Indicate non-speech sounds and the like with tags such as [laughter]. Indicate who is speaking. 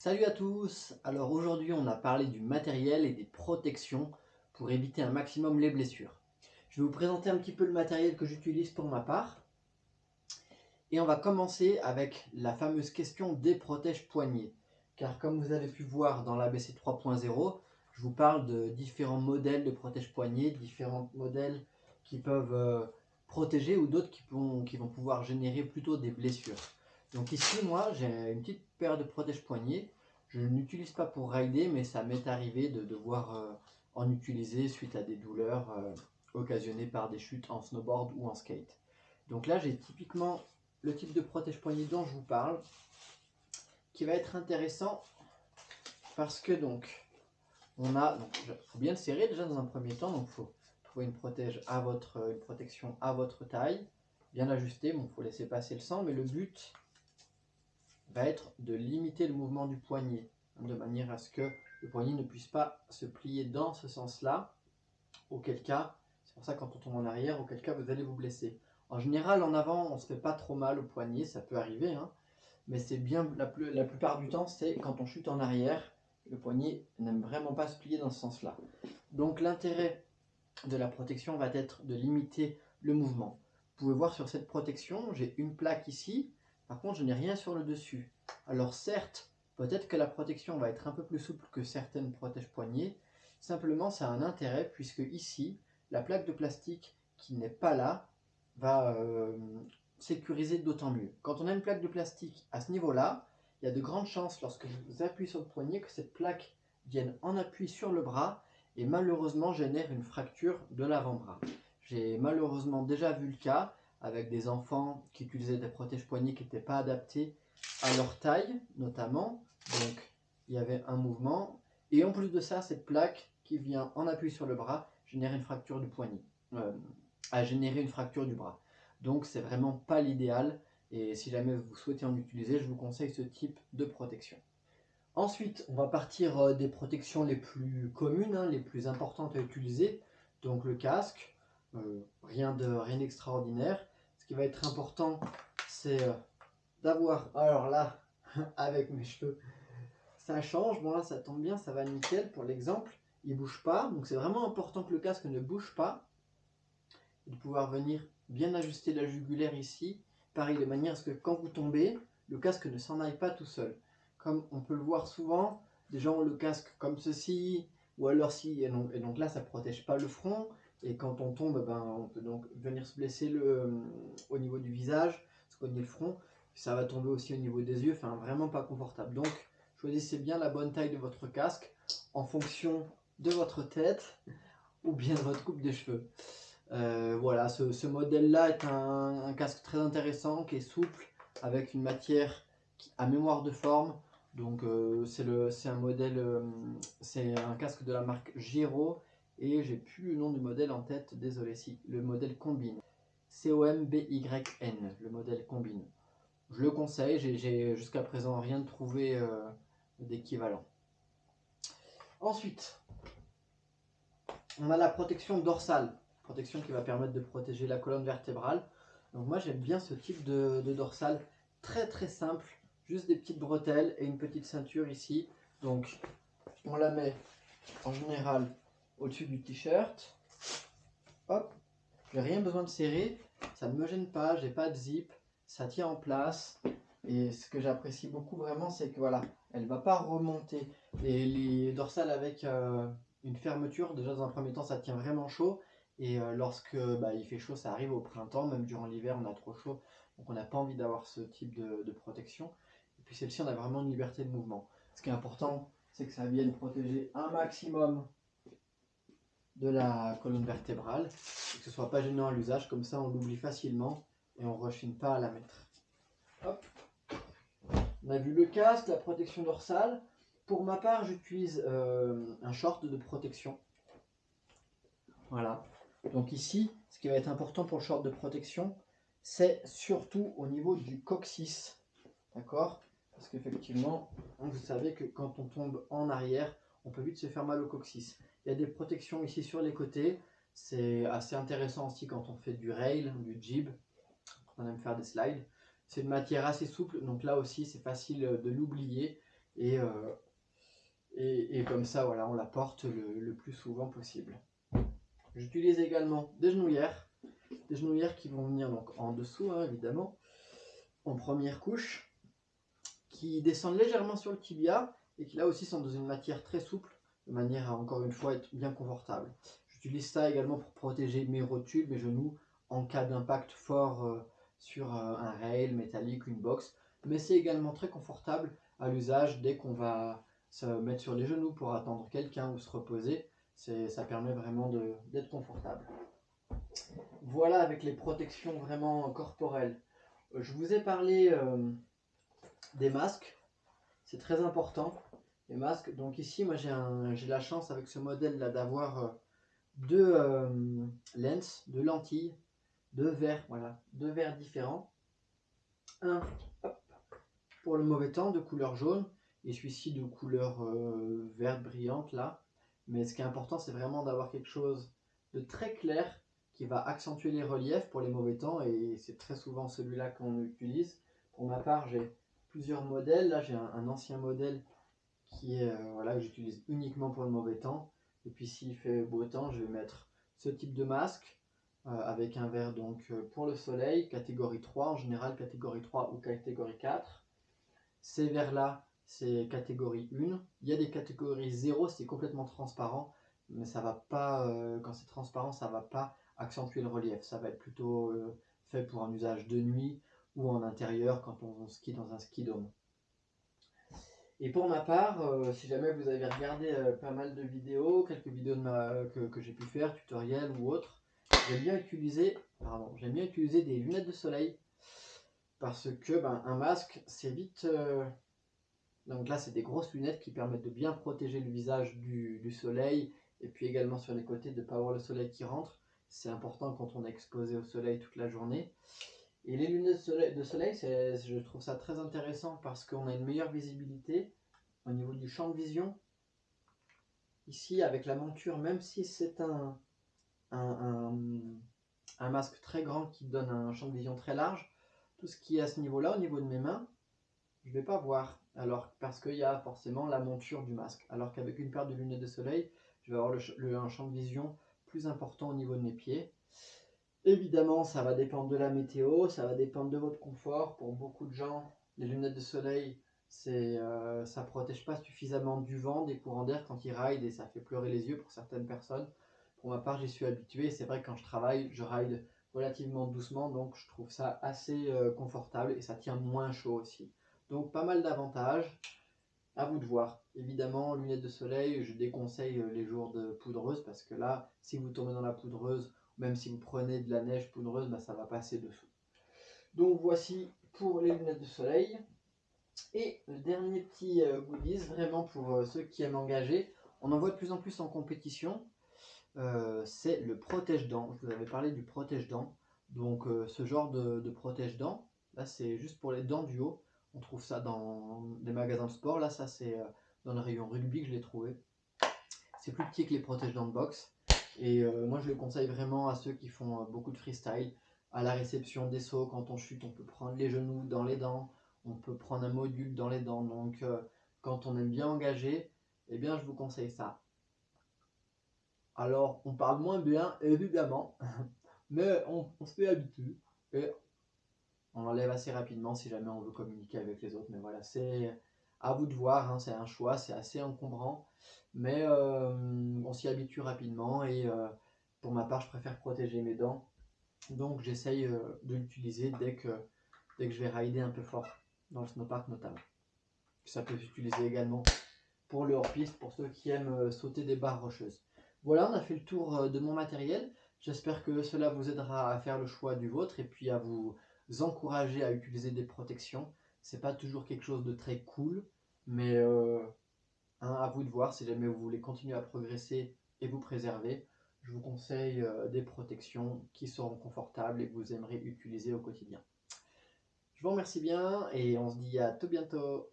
Speaker 1: Salut à tous Alors aujourd'hui on a parlé du matériel et des protections pour éviter un maximum les blessures. Je vais vous présenter un petit peu le matériel que j'utilise pour ma part. Et on va commencer avec la fameuse question des protèges poignets. Car comme vous avez pu voir dans l'ABC 3.0, je vous parle de différents modèles de protège poignets, différents modèles qui peuvent euh, protéger ou d'autres qui vont pouvoir générer plutôt des blessures. Donc ici, moi, j'ai une petite paire de protège-poignets. Je n'utilise pas pour rider, mais ça m'est arrivé de devoir euh, en utiliser suite à des douleurs euh, occasionnées par des chutes en snowboard ou en skate. Donc là, j'ai typiquement le type de protège-poignet dont je vous parle, qui va être intéressant parce que donc, on a, donc, faut bien le serrer déjà dans un premier temps, donc faut trouver une, protège à votre, une protection à votre taille, bien ajustée, bon, faut laisser passer le sang, mais le but, va être de limiter le mouvement du poignet, hein, de manière à ce que le poignet ne puisse pas se plier dans ce sens-là, auquel cas, c'est pour ça quand on tombe en arrière, auquel cas vous allez vous blesser. En général, en avant, on ne se fait pas trop mal au poignet, ça peut arriver, hein, mais c'est bien, la, la plupart du temps, c'est quand on chute en arrière, le poignet n'aime vraiment pas se plier dans ce sens-là. Donc l'intérêt de la protection va être de limiter le mouvement. Vous pouvez voir sur cette protection, j'ai une plaque ici, par contre, je n'ai rien sur le dessus. Alors certes, peut-être que la protection va être un peu plus souple que certaines protèges-poignets. Simplement, ça a un intérêt puisque ici, la plaque de plastique qui n'est pas là va euh, sécuriser d'autant mieux. Quand on a une plaque de plastique à ce niveau-là, il y a de grandes chances lorsque vous appuyez sur le poignet que cette plaque vienne en appui sur le bras et malheureusement génère une fracture de l'avant-bras. J'ai malheureusement déjà vu le cas avec des enfants qui utilisaient des protèges-poignets qui n'étaient pas adaptés à leur taille, notamment. Donc, il y avait un mouvement. Et en plus de ça, cette plaque qui vient en appui sur le bras génère une fracture du poignet, euh, a généré une fracture du bras. Donc, c'est vraiment pas l'idéal. Et si jamais vous souhaitez en utiliser, je vous conseille ce type de protection. Ensuite, on va partir euh, des protections les plus communes, hein, les plus importantes à utiliser. Donc le casque, euh, rien d'extraordinaire. Ce va être important, c'est euh, d'avoir... Alors là, [laughs] avec mes cheveux, ça change. Bon là, ça tombe bien, ça va nickel. Pour l'exemple, il bouge pas. Donc c'est vraiment important que le casque ne bouge pas. Et de pouvoir venir bien ajuster la jugulaire ici. Pareil, de manière à ce que quand vous tombez, le casque ne s'en aille pas tout seul. Comme on peut le voir souvent, des gens ont le casque comme ceci, ou alors si, et donc, et donc là ça protège pas le front, et quand on tombe, ben, on peut donc venir se blesser le, euh, au niveau du visage, se cogner le front. Ça va tomber aussi au niveau des yeux, enfin vraiment pas confortable. Donc choisissez bien la bonne taille de votre casque en fonction de votre tête ou bien de votre coupe de cheveux. Euh, voilà, ce, modèle-là est un, casque très intéressant, qui est souple, avec une matière qui, à mémoire de forme. Donc euh, c'est un modèle, c'est un casque de la marque Giro et j'ai plus le nom du modèle en tête, désolé si, le modèle Combine. C-O-M-B-Y-N, le modèle Combine. Je le conseille, j'ai jusqu'à présent rien trouvé euh, d'équivalent. Ensuite, on a la protection dorsale, protection qui va permettre de protéger la colonne vertébrale. Donc moi j'aime bien ce type de, de dorsale, très très simple, juste des petites bretelles et une petite ceinture ici. Donc on la met en général au-dessus du t-shirt. Hop, j'ai rien besoin de serrer, ça ne me gêne pas, j'ai pas de zip, ça tient en place. Et ce que j'apprécie beaucoup vraiment, c'est que voilà, elle va pas remonter. Les, les dorsales avec euh, une fermeture, déjà dans un premier temps, ça tient vraiment chaud. Et euh, lorsque bah, il fait chaud, ça arrive au printemps, même durant l'hiver, on a trop chaud. Donc on n'a pas envie d'avoir ce type de, de protection. Et puis celle-ci, on a vraiment une liberté de mouvement. Ce qui est important, c'est que ça vienne protéger un maximum de la colonne vertébrale, que ce soit pas gênant à l'usage, comme ça on l'oublie facilement et on ne rechigne pas à la mettre. On a vu le casque, la protection dorsale. Pour ma part, j'utilise euh, un short de protection. Voilà. Donc ici, ce qui va être important pour le short de protection, c'est surtout au niveau du coccyx. D'accord? Parce qu'effectivement, vous savez que quand on tombe en arrière, on peut vite se faire mal au coccyx. Il y a des protections ici sur les côtés. C'est assez intéressant aussi quand on fait du rail, du jib, quand on aime faire des slides. C'est une matière assez souple, donc là aussi c'est facile de l'oublier. Et, euh, et, comme ça, voilà, on la porte le, plus souvent possible. J'utilise également des genouillères, des genouillères qui vont venir donc en dessous, hein, évidemment, en première couche, qui descendent légèrement sur le tibia et qui là aussi sont dans une matière très souple, manière à encore une fois être bien confortable. J'utilise ça également pour protéger mes rotules, mes genoux, en cas d'impact fort euh, sur euh, un rail métallique, une box. Mais c'est également très confortable à l'usage dès qu'on va se mettre sur les genoux pour attendre quelqu'un ou se reposer. Ça permet vraiment d'être confortable. Voilà avec les protections vraiment corporelles. Je vous ai parlé euh, des masques. C'est très important. Les masques. Donc ici, moi j'ai la chance avec ce modèle là d'avoir deux lens, deux lentilles deux verres, voilà, deux verres différents. Un pour le mauvais temps de couleur jaune et celui-ci de couleur euh, verte brillante là. Mais ce qui est important, c'est vraiment d'avoir quelque chose de très clair qui va accentuer les reliefs pour les mauvais temps et c'est très souvent celui-là qu'on utilise. Pour ma part, j'ai plusieurs modèles. Là, j'ai un, ancien modèle qui est euh, voilà que j'utilise uniquement pour le mauvais temps. Et puis s'il fait beau temps, je vais mettre ce type de masque euh, avec un verre donc euh, pour le soleil, catégorie 3, en général catégorie 3 ou catégorie 4. Ces verres-là, c'est catégorie 1. Il y a des catégories 0, c'est complètement transparent, mais ça va pas, quand c'est transparent, ça va pas accentuer le relief. Ça va être plutôt fait pour un usage de nuit ou en intérieur quand on skie dans un ski dome. Et pour ma part, si jamais vous avez regardé pas mal de vidéos, quelques vidéos que, que j'ai pu faire, tutoriels ou autres, j'aime bien utiliser, pardon, j'aime bien utiliser des lunettes de soleil parce que ben, un masque, c'est vite. Euh, donc là, c'est des grosses lunettes qui permettent de bien protéger le visage du, soleil et puis également sur les côtés de ne pas avoir le soleil qui rentre. C'est important quand on est exposé au soleil toute la journée. Et les lunettes de soleil, je trouve ça très intéressant parce qu'on a une meilleure visibilité au niveau du champ de vision. Ici, avec la monture, même si c'est un, un, masque très grand qui donne un champ de vision très large. Tout ce qui est à ce niveau-là, au niveau de mes mains, je ne vais pas voir. Alors, parce qu'il y a forcément la monture du masque. Alors qu'avec une paire de lunettes de soleil, je vais avoir le, un champ de vision plus important au niveau de mes pieds. Évidemment, ça va dépendre de la météo, ça va dépendre de votre confort. Pour beaucoup de gens, les lunettes de soleil, c'est euh, ça protège pas suffisamment du vent, des courants d'air quand ils ride et ça fait pleurer les yeux pour certaines personnes. Pour ma part, j'y suis habitué. C'est vrai que quand je travaille, je ride relativement doucement, donc je trouve ça assez euh, confortable et ça tient moins chaud aussi. Donc pas mal d'avantages. À vous de voir. Évidemment, lunettes de soleil, je déconseille euh, les jours de poudreuse parce que là, si vous tombez dans la poudreuse, même si vous prenez de la neige poudreuse, bah, ça va passer dessous. Donc voici pour les lunettes de soleil. Et le dernier petit euh, goodies, vraiment pour ceux qui aiment engager, on en voit de plus en plus en compétition. Euh, c'est le protège-dents. Je vous avais parlé du protège-dents. Donc euh, ce genre de, protège-dents, là c'est juste pour les dents du haut. On trouve ça dans des magasins de sport. Là ça c'est euh, dans le rayon rugby que je l'ai trouvé. C'est plus petit que les protège-dents de boxe. Et moi je le conseille vraiment à ceux qui font beaucoup de freestyle. À la réception des sauts, quand on chute, on peut prendre les genoux dans les dents. On peut prendre un module dans les dents. Donc quand on aime bien engager, eh bien je vous conseille ça. Alors, on parle moins bien, évidemment, [laughs] mais on, se fait habituer et on enlève assez rapidement si jamais on veut communiquer avec les autres. Mais voilà, c'est à vous de voir, hein, c'est un choix, c'est assez encombrant, mais euh, on s'y habitue rapidement et euh, pour ma part, je préfère protéger mes dents. Donc, j'essaye euh, de l'utiliser dès que, dès que je vais rider un peu fort, dans le snowpark notamment. Ça peut s'utiliser également pour le hors-piste, pour ceux qui aiment sauter des barres rocheuses. Voilà, on a fait le tour de mon matériel. J'espère que cela vous aidera à faire le choix du vôtre et puis à vous encourager à utiliser des protections. C'est pas toujours quelque chose de très cool, mais euh, hein, à vous de voir si jamais vous voulez continuer à progresser et vous préserver. Je vous conseille euh, des protections qui seront confortables et que vous aimerez utiliser au quotidien. Je vous remercie bien et on se dit à tout bientôt.